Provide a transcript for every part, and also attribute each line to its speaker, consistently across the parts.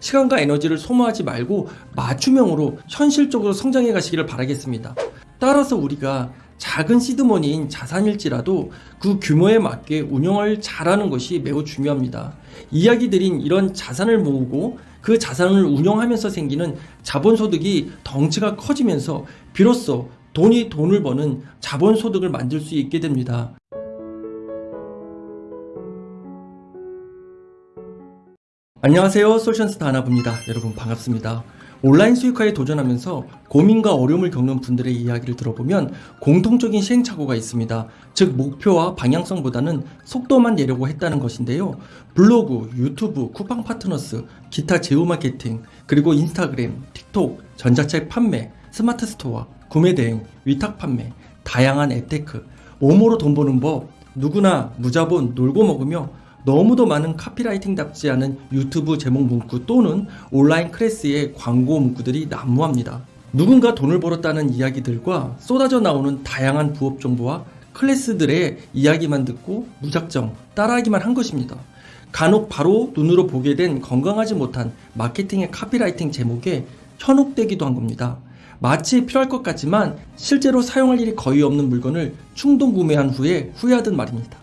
Speaker 1: 시간과 에너지를 소모하지 말고 맞춤형으로 현실적으로 성장해 가시기를 바라겠습니다. 따라서 우리가 작은 시드머니인 자산일지라도 그 규모에 맞게 운영을 잘하는 것이 매우 중요합니다. 이야기 드린 이런 자산을 모으고 그 자산을 운영하면서 생기는 자본소득이 덩치가 커지면서 비로소 돈이 돈을 버는 자본소득을 만들 수 있게 됩니다. 안녕하세요. 솔션스타 하나부입니다. 여러분 반갑습니다. 온라인 수익화에 도전하면서 고민과 어려움을 겪는 분들의 이야기를 들어보면 공통적인 시행착오가 있습니다. 즉 목표와 방향성보다는 속도만 내려고 했다는 것인데요. 블로그, 유튜브, 쿠팡 파트너스, 기타 제휴 마케팅, 그리고 인스타그램, 틱톡, 전자책 판매, 스마트 스토어, 구매 대행, 위탁 판매, 다양한 앱테크, 뭐뭐로 돈 버는 법, 누구나 무자본 놀고 먹으며 너무도 많은 카피라이팅답지 않은 유튜브 제목 문구 또는 온라인 클래스의 광고 문구들이 난무합니다. 누군가 돈을 벌었다는 이야기들과 쏟아져 나오는 다양한 부업 정보와 클래스들의 이야기만 듣고 무작정 따라하기만 한 것입니다. 간혹 바로 눈으로 보게 된 건강하지 못한 마케팅의 카피라이팅 제목에 현혹되기도 한 겁니다. 마치 필요할 것 같지만 실제로 사용할 일이 거의 없는 물건을 충동 구매한 후에 후회하던 말입니다.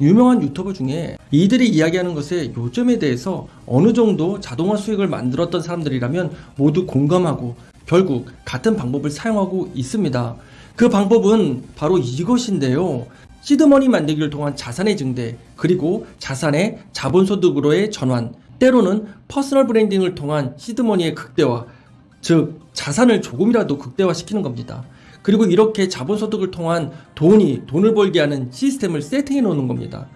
Speaker 1: 유명한 유튜버 중에 이들이 이야기하는 것의 요점에 대해서 어느 정도 자동화 수익을 만들었던 사람들이라면 모두 공감하고 결국 같은 방법을 사용하고 있습니다. 그 방법은 바로 이것인데요. seed money 만들기를 통한 자산의 증대, 그리고 자산의 자본소득으로의 전환, 때로는 personal branding을 통한 seed money의 극대화, 즉 자산을 조금이라도 극대화시키는 겁니다. 그리고 이렇게 자본소득을 통한 돈이 돈을 벌게 하는 시스템을 세팅해 놓는 겁니다.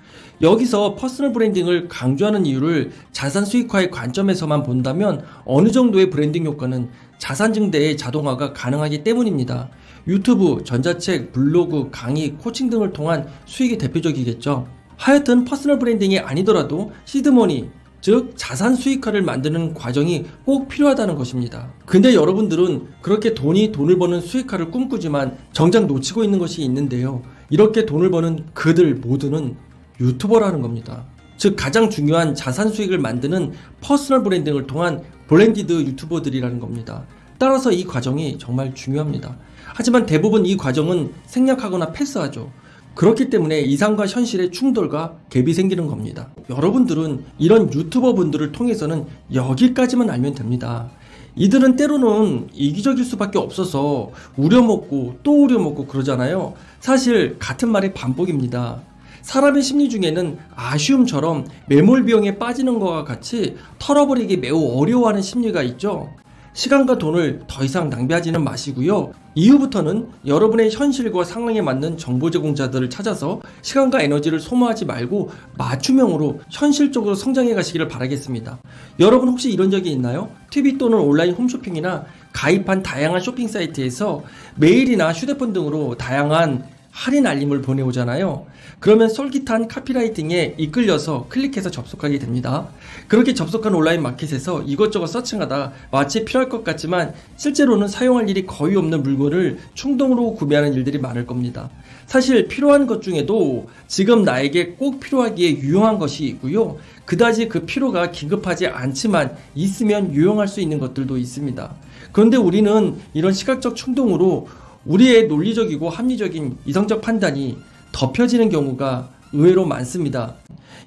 Speaker 1: 여기서 personal branding을 강조하는 이유를 자산 수익화의 관점에서만 본다면 어느 정도의 브랜딩 효과는 자산 증대의 자동화가 가능하기 때문입니다. 유튜브, 전자책, 블로그, 강의, 코칭 등을 통한 수익이 대표적이겠죠. 하여튼 personal branding이 아니더라도 seed money, 즉 자산 수익화를 만드는 과정이 꼭 필요하다는 것입니다. 근데 여러분들은 그렇게 돈이 돈을 버는 수익화를 꿈꾸지만 정작 놓치고 있는 것이 있는데요. 이렇게 돈을 버는 그들 모두는 유튜버라는 겁니다. 즉 가장 중요한 자산 수익을 만드는 personal branding을 통한 branded 유튜버들이라는 겁니다. 따라서 이 과정이 정말 중요합니다. 하지만 대부분 이 과정은 생략하거나 패스하죠. 그렇기 때문에 이상과 현실의 충돌과 갭이 생기는 겁니다. 여러분들은 이런 유튜버 분들을 통해서는 여기까지만 알면 됩니다. 이들은 때로는 이기적일 수밖에 없어서 우려먹고 또 우려먹고 그러잖아요. 사실 같은 말의 반복입니다. 사람의 심리 중에는 아쉬움처럼 매몰 비용에 빠지는 것과 같이 털어버리기 매우 어려워하는 심리가 있죠. 시간과 돈을 더 이상 낭비하지는 마시고요. 이후부터는 여러분의 현실과 상황에 맞는 정보 제공자들을 찾아서 시간과 에너지를 소모하지 말고 맞춤형으로 현실적으로 성장해 가시기를 바라겠습니다. 여러분 혹시 이런 적이 있나요? TV 또는 온라인 홈쇼핑이나 가입한 다양한 쇼핑 사이트에서 메일이나 휴대폰 등으로 다양한 할인 알림을 보내오잖아요. 그러면 솔깃한 카피라이팅에 이끌려서 클릭해서 접속하게 됩니다. 그렇게 접속한 온라인 마켓에서 이것저것 서칭하다 마치 필요할 것 같지만 실제로는 사용할 일이 거의 없는 물건을 충동으로 구매하는 일들이 많을 겁니다. 사실 필요한 것 중에도 지금 나에게 꼭 필요하기에 유용한 것이 있고요. 그다지 그 필요가 긴급하지 않지만 있으면 유용할 수 있는 것들도 있습니다. 그런데 우리는 이런 시각적 충동으로 우리의 논리적이고 합리적인 이성적 판단이 덮여지는 경우가 의외로 많습니다.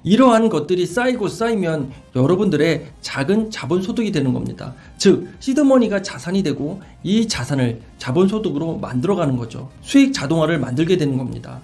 Speaker 1: 이러한 것들이 쌓이고 쌓이면 여러분들의 작은 자본소득이 되는 겁니다. 즉 시드머니가 자산이 되고 이 자산을 자본소득으로 만들어가는 거죠. 수익 자동화를 만들게 되는 겁니다.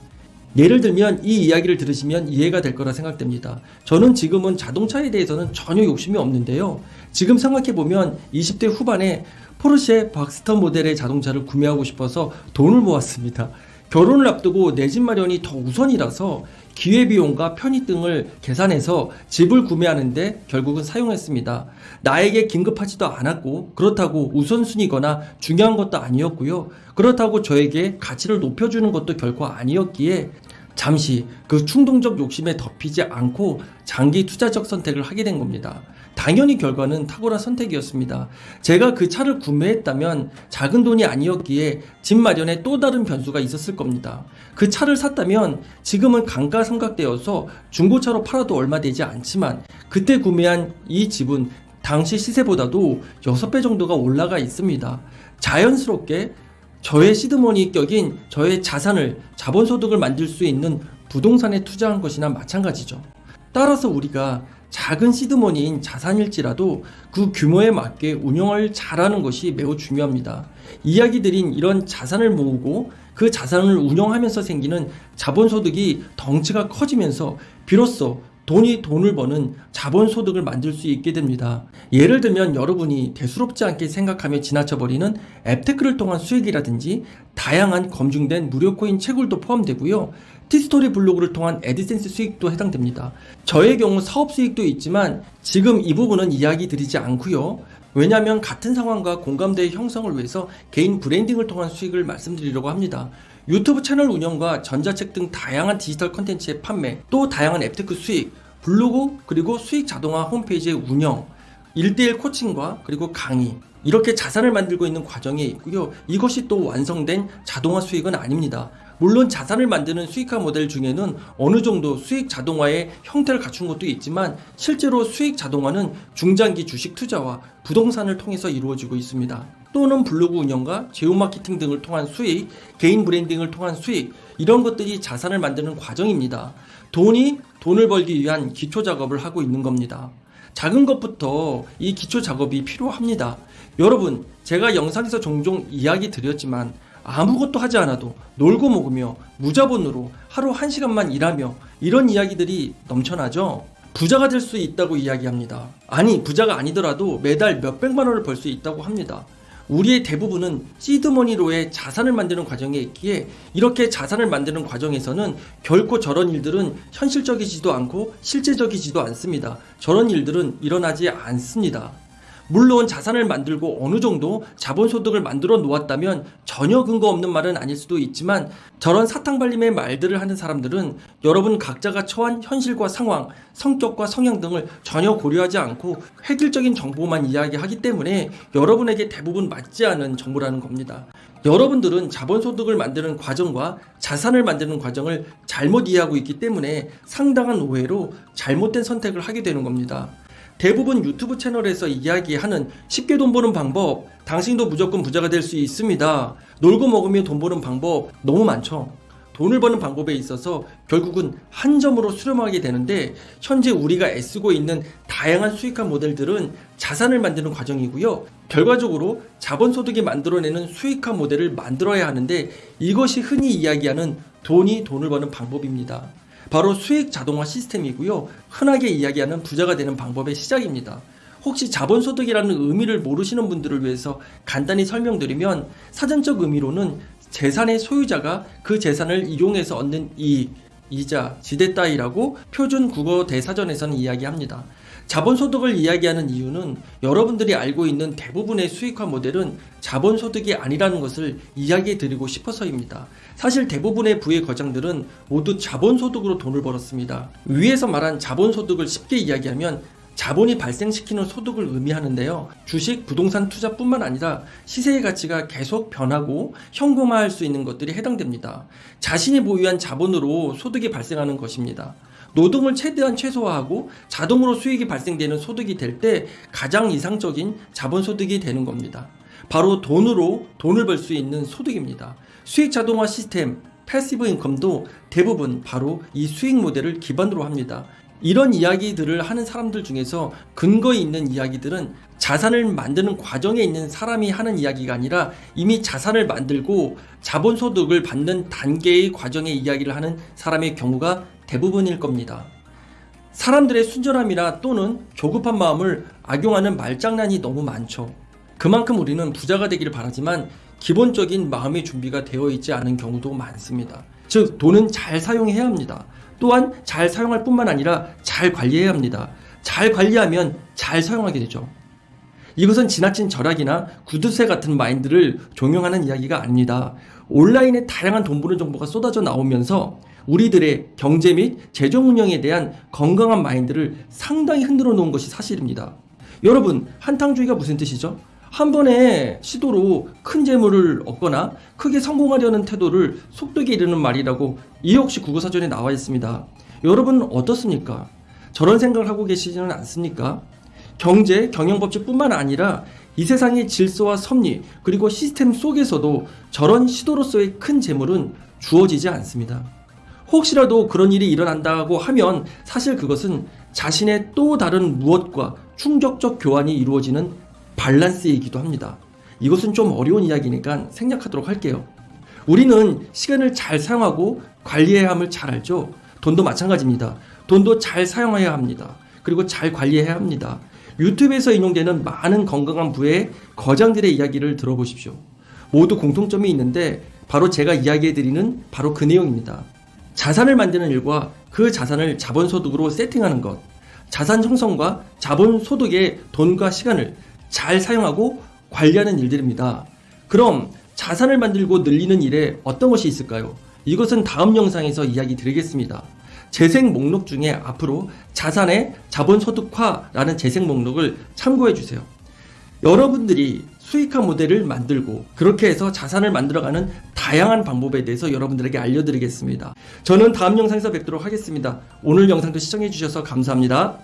Speaker 1: 예를 들면 이 이야기를 들으시면 이해가 될 거라 생각됩니다. 저는 지금은 자동차에 대해서는 전혀 욕심이 없는데요. 지금 생각해보면 20대 후반에 포르쉐 박스턴 모델의 자동차를 구매하고 싶어서 돈을 모았습니다. 결혼을 앞두고 내 집 마련이 더 우선이라서 기회비용과 편의 등을 계산해서 집을 구매하는데 결국은 사용했습니다. 나에게 긴급하지도 않았고 그렇다고 우선순위거나 중요한 것도 아니었고요. 그렇다고 저에게 가치를 높여주는 것도 결코 아니었기에 잠시 그 충동적 욕심에 덮이지 않고 장기 투자적 선택을 하게 된 겁니다. 당연히 결과는 탁월한 선택이었습니다. 제가 그 차를 구매했다면 작은 돈이 아니었기에 집 마련에 또 다른 변수가 있었을 겁니다. 그 차를 샀다면 지금은 강가삼각되어서 중고차로 팔아도 얼마 되지 않지만 그때 구매한 이 집은 당시 시세보다도 6배 정도가 올라가 있습니다. 자연스럽게 저의 시드머니 격인 저의 자산을 자본소득을 만들 수 있는 부동산에 투자한 것이나 마찬가지죠. 따라서 우리가 작은 시드머니인 자산일지라도 그 규모에 맞게 운영을 잘하는 것이 매우 중요합니다. 이야기 드린 이런 자산을 모으고 그 자산을 운영하면서 생기는 자본소득이 덩치가 커지면서 비로소 돈이 돈을 버는 자본소득을 만들 수 있게 됩니다. 예를 들면 여러분이 대수롭지 않게 생각하며 지나쳐버리는 앱테크를 통한 수익이라든지 다양한 검증된 무료 코인 채굴도 포함되고요. 티스토리 블로그를 통한 애드센스 수익도 해당됩니다. 저의 경우 사업 수익도 있지만 지금 이 부분은 이야기 드리지 않고요. 왜냐하면 같은 상황과 공감대의 형성을 위해서 개인 branding을 통한 수익을 말씀드리려고 합니다. 유튜브 채널 운영과 전자책 등 다양한 디지털 컨텐츠의 판매, 또 다양한 앱테크 수익, 블로그 그리고 수익 자동화 홈페이지의 운영, 1대1 coaching과 그리고 강의 이렇게 자산을 만들고 있는 과정에 있고요. 이것이 또 완성된 자동화 수익은 아닙니다. 물론 자산을 만드는 수익화 모델 중에는 어느 정도 수익 자동화의 형태를 갖춘 것도 있지만 실제로 수익 자동화는 중장기 주식 투자와 부동산을 통해서 이루어지고 있습니다. 또는 블로그 운영과 제휴 마케팅 등을 통한 수익, 개인 브랜딩을 통한 수익 이런 것들이 자산을 만드는 과정입니다. 돈이 돈을 벌기 위한 기초 작업을 하고 있는 겁니다. 작은 것부터 이 기초 작업이 필요합니다. 여러분, 제가 영상에서 종종 이야기 드렸지만 아무것도 하지 않아도 놀고 먹으며 무자본으로 하루 한 시간만 일하며 이런 이야기들이 넘쳐나죠? 부자가 될 수 있다고 이야기합니다. 아니, 부자가 아니더라도 매달 몇백만 원을 벌 수 있다고 합니다. 우리의 대부분은 시드머니로의 자산을 만드는 과정에 있기에 이렇게 자산을 만드는 과정에서는 결코 저런 일들은 현실적이지도 않고 실제적이지도 않습니다. 저런 일들은 일어나지 않습니다. 물론 자산을 만들고 어느 정도 자본소득을 만들어 놓았다면 전혀 근거 없는 말은 아닐 수도 있지만 저런 사탕발림의 말들을 하는 사람들은 여러분 각자가 처한 현실과 상황, 성격과 성향 등을 전혀 고려하지 않고 획일적인 정보만 이야기하기 때문에 여러분에게 대부분 맞지 않은 정보라는 겁니다. 여러분들은 자본소득을 만드는 과정과 자산을 만드는 과정을 잘못 이해하고 있기 때문에 상당한 오해로 잘못된 선택을 하게 되는 겁니다. 대부분 유튜브 채널에서 이야기하는 쉽게 돈 버는 방법, 당신도 무조건 부자가 될 수 있습니다. 놀고 먹으며 돈 버는 방법 너무 많죠. 돈을 버는 방법에 있어서 결국은 한 점으로 수렴하게 되는데 현재 우리가 애쓰고 있는 다양한 수익화 모델들은 자산을 만드는 과정이고요. 결과적으로 자본소득이 만들어내는 수익화 모델을 만들어야 하는데 이것이 흔히 이야기하는 돈이 돈을 버는 방법입니다. 바로 수익 자동화 시스템이고요. 흔하게 이야기하는 부자가 되는 방법의 시작입니다. 혹시 자본소득이라는 의미를 모르시는 분들을 위해서 간단히 설명드리면 사전적 의미로는 재산의 소유자가 그 재산을 이용해서 얻는 이익, 이자, 지대 따위라고 표준 국어 대사전에서는 이야기합니다. 자본소득을 이야기하는 이유는 여러분들이 알고 있는 대부분의 수익화 모델은 자본소득이 아니라는 것을 이야기해 드리고 싶어서입니다. 사실 대부분의 부의 거장들은 모두 자본소득으로 돈을 벌었습니다. 위에서 말한 자본소득을 쉽게 이야기하면 자본이 발생시키는 소득을 의미하는데요. 주식, 부동산 투자뿐만 아니라 시세의 가치가 계속 변하고 현금화할 수 있는 것들이 해당됩니다. 자신이 보유한 자본으로 소득이 발생하는 것입니다. 노동을 최대한 최소화하고 자동으로 수익이 발생되는 소득이 될 때 가장 이상적인 자본소득이 되는 겁니다. 바로 돈으로 돈을 벌 수 있는 소득입니다. 수익 자동화 시스템, passive income도 대부분 바로 이 수익 모델을 기반으로 합니다. 이런 이야기들을 하는 사람들 중에서 근거 있는 이야기들은 자산을 만드는 과정에 있는 사람이 하는 이야기가 아니라 이미 자산을 만들고 자본소득을 받는 단계의 과정의 이야기를 하는 사람의 경우가 대부분일 겁니다. 사람들의 순전함이나 또는 조급한 마음을 악용하는 말장난이 너무 많죠. 그만큼 우리는 부자가 되기를 바라지만 기본적인 마음의 준비가 되어 있지 않은 경우도 많습니다. 즉, 돈은 잘 사용해야 합니다. 또한 잘 사용할 뿐만 아니라 잘 관리해야 합니다. 잘 관리하면 잘 사용하게 되죠. 이것은 지나친 절약이나 구두쇠 같은 마인드를 종용하는 이야기가 아닙니다. 온라인에 다양한 돈 버는 정보가 쏟아져 나오면서 우리들의 경제 및 재정 운영에 대한 건강한 마인드를 상당히 흔들어 놓은 것이 사실입니다. 여러분, 한탕주의가 무슨 뜻이죠? 한 번의 시도로 큰 재물을 얻거나 크게 성공하려는 태도를 속되게 이르는 말이라고 이 역시 국어사전에 나와 있습니다. 여러분 어떻습니까? 저런 생각을 하고 계시지는 않습니까? 경제, 경영법칙뿐만 아니라 이 세상의 질서와 섭리 그리고 시스템 속에서도 저런 시도로서의 큰 재물은 주어지지 않습니다. 혹시라도 그런 일이 일어난다고 하면 사실 그것은 자신의 또 다른 무엇과 충격적 교환이 이루어지는 밸런스이기도 합니다. 이것은 좀 어려운 이야기니까 생략하도록 할게요. 우리는 시간을 잘 사용하고 관리해야 함을 잘 알죠. 돈도 마찬가지입니다. 돈도 잘 사용해야 합니다. 그리고 잘 관리해야 합니다. 유튜브에서 인용되는 많은 건강한 부의 거장들의 이야기를 들어보십시오. 모두 공통점이 있는데 바로 제가 이야기해드리는 바로 그 내용입니다. 자산을 만드는 일과 그 자산을 자본소득으로 세팅하는 것, 자산 형성과 자본소득의 돈과 시간을 잘 사용하고 관리하는 일들입니다. 그럼 자산을 만들고 늘리는 일에 어떤 것이 있을까요? 이것은 다음 영상에서 이야기 드리겠습니다. 재생 목록 중에 앞으로 자산의 자본소득화라는 재생 목록을 참고해 주세요. 여러분들이 수익화 모델을 만들고 그렇게 해서 자산을 만들어가는 다양한 방법에 대해서 여러분들에게 알려드리겠습니다. 저는 다음 영상에서 뵙도록 하겠습니다. 오늘 영상도 시청해 주셔서 감사합니다.